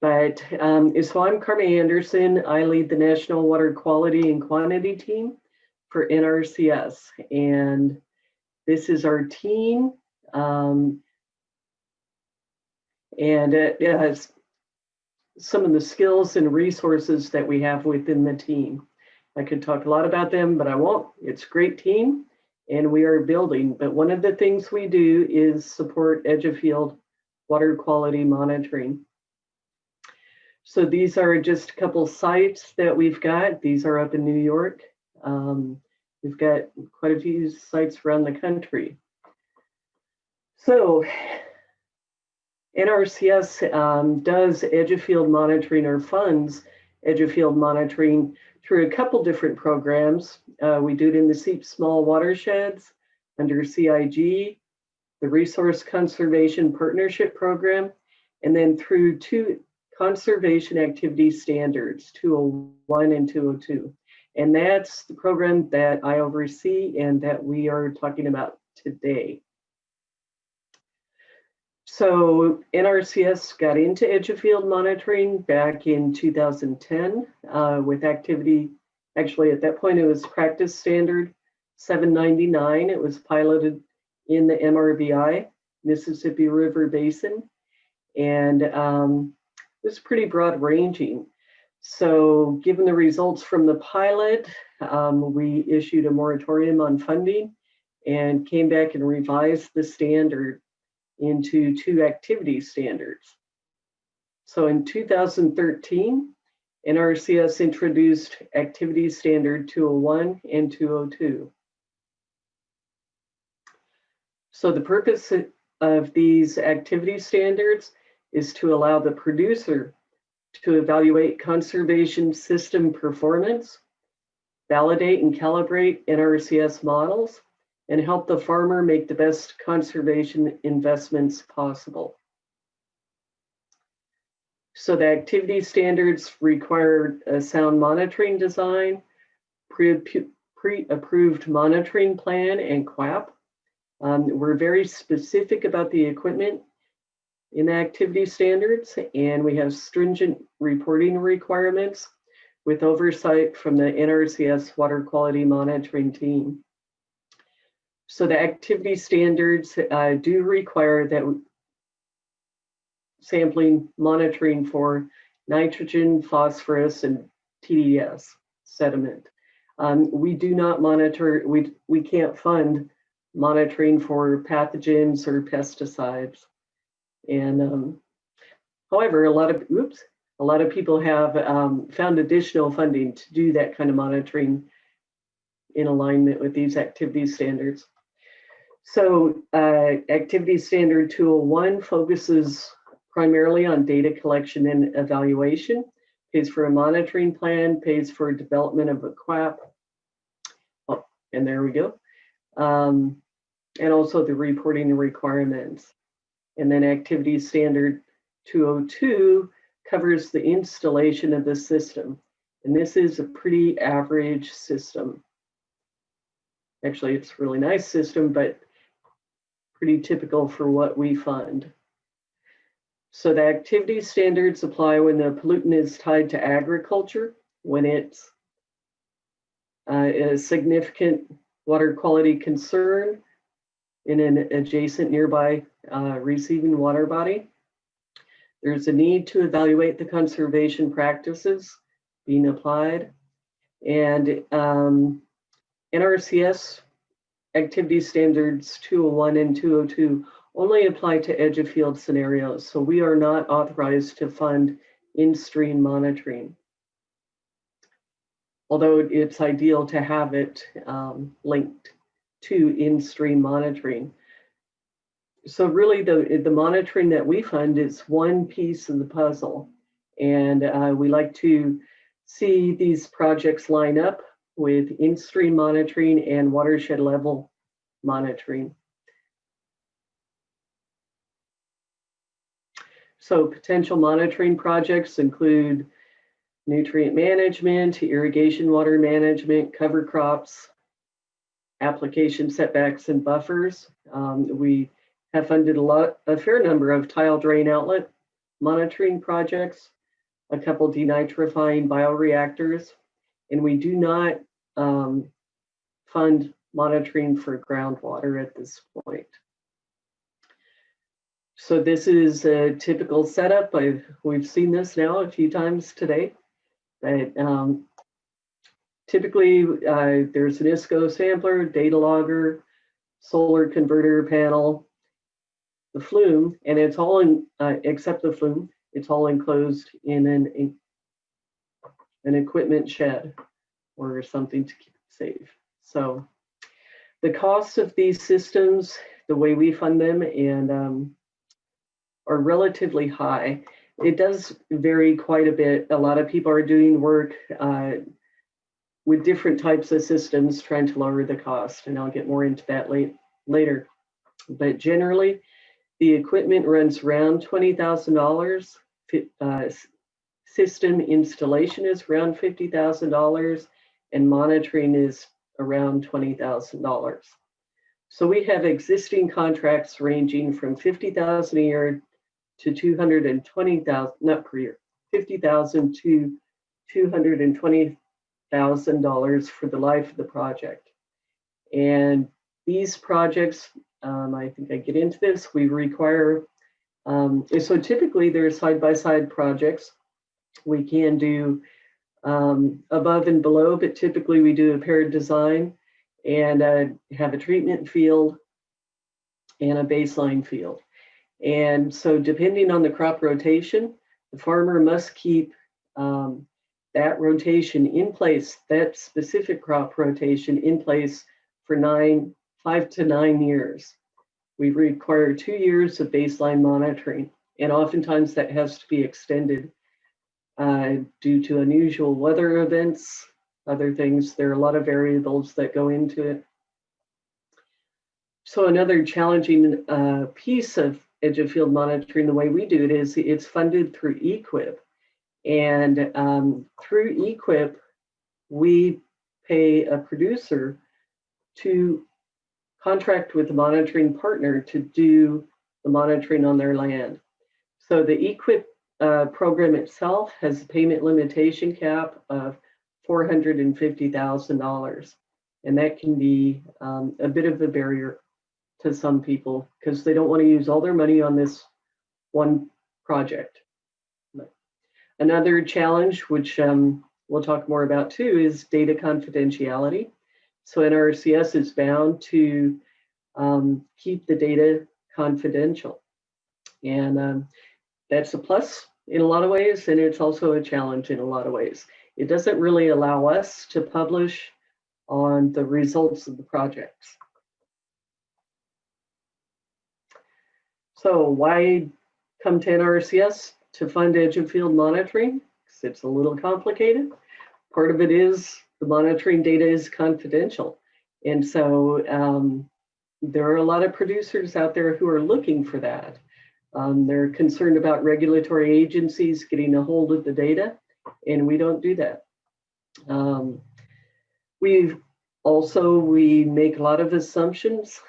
But um, so I'm Carmen Anderson. I lead the National Water Quality and Quantity Team for NRCS. And this is our team. Um, and it has some of the skills and resources that we have within the team. I could talk a lot about them, but I won't. It's a great team and we are building. But one of the things we do is support edge of field water quality monitoring. So these are just a couple sites that we've got. These are up in New York. Um, we've got quite a few sites around the country. So NRCS um, does edge of field monitoring or funds edge of field monitoring through a couple different programs. Uh, we do it in the CEAP small watersheds under CIG, the Resource Conservation Partnership Program, and then through two conservation activity standards, 201 and 202. And that's the program that I oversee and that we are talking about today. So NRCS got into edge of field monitoring back in 2010 uh, with activity, actually at that point it was practice standard 799. It was piloted in the MRBI, Mississippi River Basin, and um, was pretty broad ranging. So given the results from the pilot, um, we issued a moratorium on funding and came back and revised the standard into two activity standards. So in 2013, NRCS introduced Activity Standard 201 and 202. So the purpose of these activity standards is to allow the producer to evaluate conservation system performance, validate and calibrate NRCS models, and help the farmer make the best conservation investments possible. So the activity standards require a sound monitoring design, pre-approved monitoring plan and QAP. Um, we're very specific about the equipment in the activity standards and we have stringent reporting requirements with oversight from the NRCS water quality monitoring team. So the activity standards uh, do require that sampling monitoring for nitrogen, phosphorus, and TDS sediment. Um, we do not monitor, we, we can't fund monitoring for pathogens or pesticides. And um, however, a lot of, oops, a lot of people have um, found additional funding to do that kind of monitoring in alignment with these activity standards. So uh, activity standard 201 focuses primarily on data collection and evaluation, pays for a monitoring plan, pays for development of a QAP. Oh, and there we go. Um, and also the reporting requirements. And then activity standard 202 covers the installation of the system. And this is a pretty average system. Actually, it's a really nice system, but pretty typical for what we fund. So the activity standards apply when the pollutant is tied to agriculture, when it's uh, a significant water quality concern in an adjacent nearby uh, receiving water body. There's a need to evaluate the conservation practices being applied. And um, NRCS activity standards 201 and 202 only apply to edge of field scenarios. So we are not authorized to fund in-stream monitoring. Although it's ideal to have it um, linked to in-stream monitoring. So really the, the monitoring that we fund is one piece of the puzzle. And uh, we like to see these projects line up with in-stream monitoring and watershed level monitoring. So potential monitoring projects include nutrient management, irrigation water management, cover crops, application setbacks and buffers. Um, we have funded a lot, a fair number of tile drain outlet monitoring projects, a couple denitrifying bioreactors, and we do not um, fund monitoring for groundwater at this point. So this is a typical setup. I've, we've seen this now a few times today. But um, typically uh, there's an ISCO sampler, data logger, solar converter panel, the flume, and it's all in, uh, except the flume, it's all enclosed in an, an equipment shed or something to keep it safe. So the costs of these systems, the way we fund them and um, are relatively high. It does vary quite a bit. A lot of people are doing work uh, with different types of systems trying to lower the cost, and I'll get more into that late, later. But generally, the equipment runs around $20,000. Uh, system installation is around $50,000 and monitoring is around $20,000. So we have existing contracts ranging from 50,000 a year to 220,000, not per year, 50,000 to $220,000 for the life of the project. And these projects, um, I think I get into this, we require, um, so typically they're side-by-side -side projects. We can do um, above and below, but typically we do a paired design and uh, have a treatment field and a baseline field. And so depending on the crop rotation, the farmer must keep um, that rotation in place, that specific crop rotation in place for nine, five to nine years. We require two years of baseline monitoring, and oftentimes that has to be extended uh, due to unusual weather events, other things. There are a lot of variables that go into it. So another challenging uh, piece of edge of field monitoring, the way we do it is it's funded through EQIP. And um, through EQIP, we pay a producer to contract with the monitoring partner to do the monitoring on their land. So the EQIP uh, program itself has a payment limitation cap of $450,000. And that can be um, a bit of a barrier to some people because they don't want to use all their money on this one project. Another challenge, which um, we'll talk more about too, is data confidentiality. So NRCS is bound to um, keep the data confidential. And um, that's a plus in a lot of ways, and it's also a challenge in a lot of ways. It doesn't really allow us to publish on the results of the projects. So why come to NRCS to fund edge of field monitoring? Because it's a little complicated. Part of it is the monitoring data is confidential. And so um, there are a lot of producers out there who are looking for that. Um, they're concerned about regulatory agencies getting a hold of the data, and we don't do that. Um, we also, we make a lot of assumptions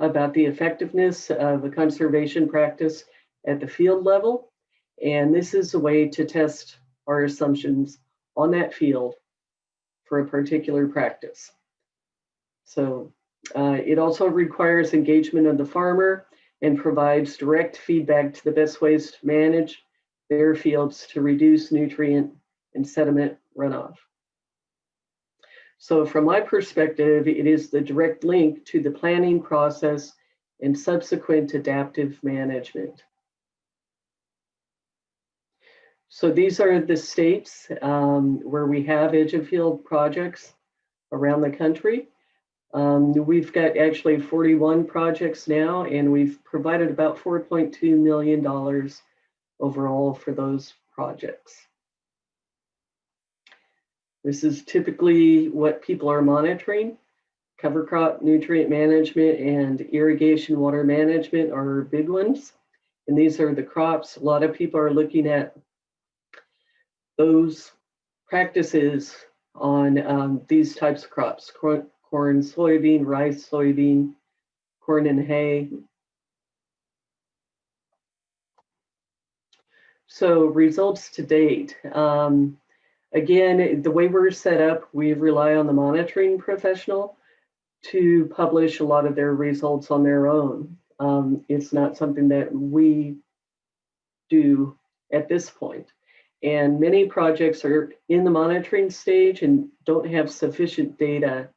about the effectiveness of a conservation practice at the field level. And this is a way to test our assumptions on that field for a particular practice. So uh, it also requires engagement of the farmer and provides direct feedback to the best ways to manage their fields to reduce nutrient and sediment runoff. So from my perspective, it is the direct link to the planning process and subsequent adaptive management. So these are the states um, where we have edge of field projects around the country. Um, we've got actually 41 projects now, and we've provided about $4.2 million overall for those projects. This is typically what people are monitoring. Cover crop nutrient management and irrigation water management are big ones. And these are the crops. A lot of people are looking at those practices on um, these types of crops, corn, soybean, rice, soybean, corn and hay. so results to date. Um, again, the way we're set up, we rely on the monitoring professional to publish a lot of their results on their own. Um, it's not something that we do at this point. And many projects are in the monitoring stage and don't have sufficient data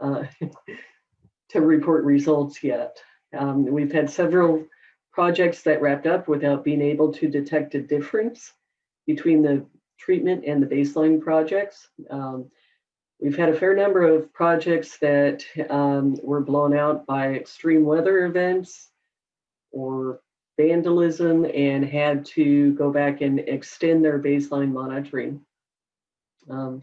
uh, to report results yet. Um, we've had several projects that wrapped up without being able to detect a difference between the treatment and the baseline projects. Um, we've had a fair number of projects that um, were blown out by extreme weather events or vandalism and had to go back and extend their baseline monitoring. Um,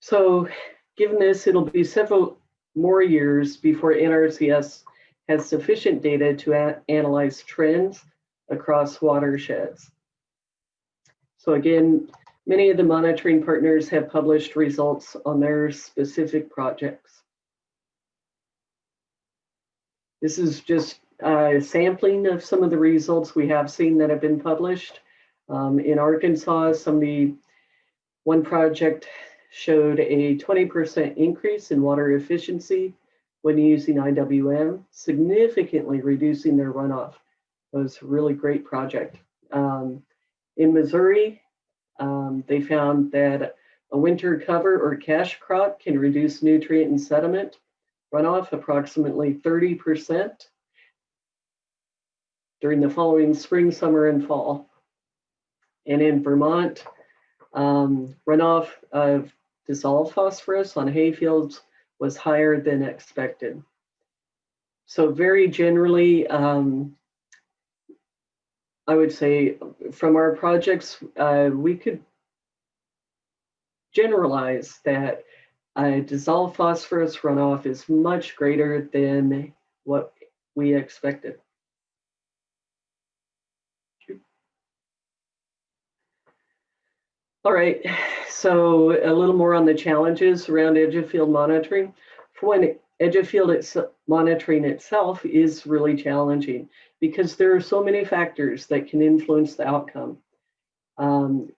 so given this, it'll be several more years before NRCS has sufficient data to analyze trends across watersheds. So again, many of the monitoring partners have published results on their specific projects. This is just a sampling of some of the results we have seen that have been published. Um, in Arkansas, somebody, one project showed a 20% increase in water efficiency when using IWM, significantly reducing their runoff. It was a really great project. Um, in Missouri, um, they found that a winter cover or cash crop can reduce nutrient and sediment runoff approximately 30% during the following spring, summer, and fall. And in Vermont, um, runoff of dissolved phosphorus on hayfields was higher than expected. So very generally, um, I would say from our projects, uh, we could generalize that uh, dissolved phosphorus runoff is much greater than what we expected. All right, so a little more on the challenges around edge of field monitoring. For one, edge of field it's, monitoring itself is really challenging because there are so many factors that can influence the outcome. Um,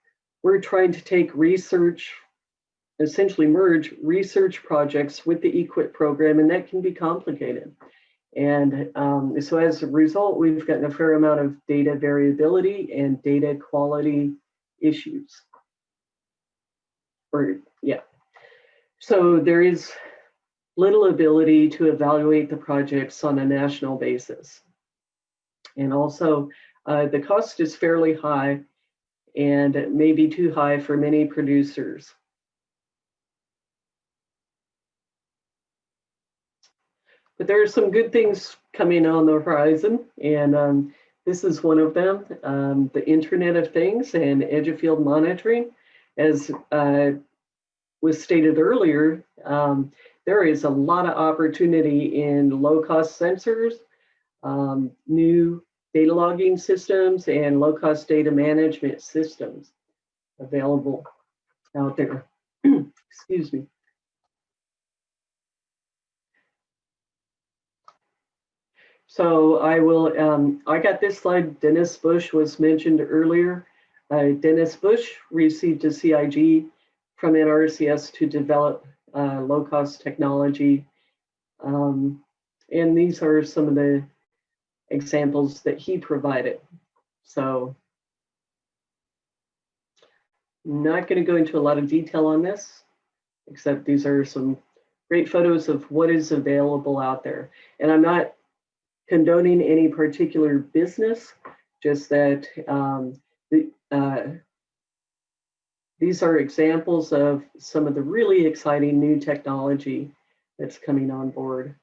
we're trying to take research, essentially merge research projects with the EQIP program, and that can be complicated. And um, so as a result, we've gotten a fair amount of data variability and data quality issues or yeah. So there is little ability to evaluate the projects on a national basis. And also uh, the cost is fairly high and may be too high for many producers. But there are some good things coming on the horizon, and um, this is one of them, um, the Internet of Things and edge of field monitoring as uh, was stated earlier, um, there is a lot of opportunity in low-cost sensors, um, new data logging systems, and low-cost data management systems available out there. Excuse me. So I will, um, I got this slide, Dennis Busch was mentioned earlier. Uh, Dennis Busch received a CIG from NRCS to develop uh, low-cost technology. Um, and these are some of the examples that he provided. So not going to go into a lot of detail on this, except these are some great photos of what is available out there. And I'm not condoning any particular business, just that um, uh, these are examples of some of the really exciting new technology that's coming on board.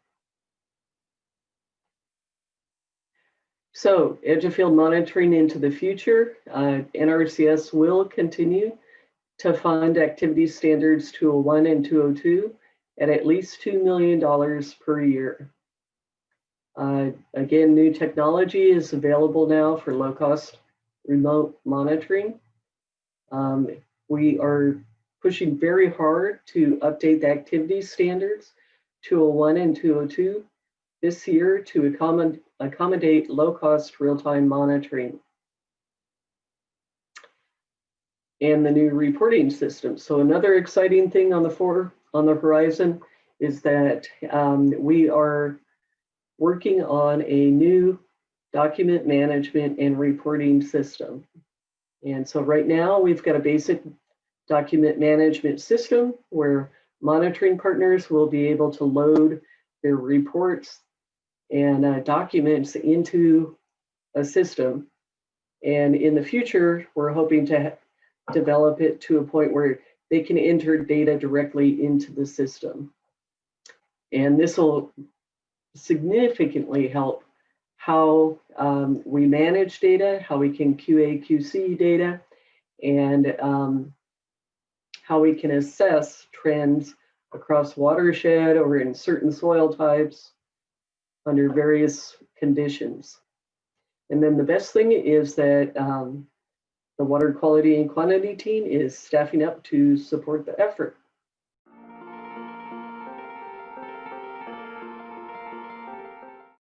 So edge of field monitoring into the future, uh, NRCS will continue to fund activity standards 201 and 202 at at least $2 million per year. Uh, again, new technology is available now for low cost remote monitoring. Um, we are pushing very hard to update the activity standards 201 and 202 this year to accommodate, accommodate low-cost real-time monitoring. and the new reporting system. So another exciting thing on the for on the horizon is that um, we are working on a new document management and reporting system. And so right now we've got a basic document management system where monitoring partners will be able to load their reports and uh, documents into a system. And in the future, we're hoping to develop it to a point where they can enter data directly into the system. And this will significantly help how um, we manage data, how we can QA, QC data, and um, how we can assess trends across watershed or in certain soil types under various conditions. And then the best thing is that um, the water quality and quantity team is staffing up to support the effort.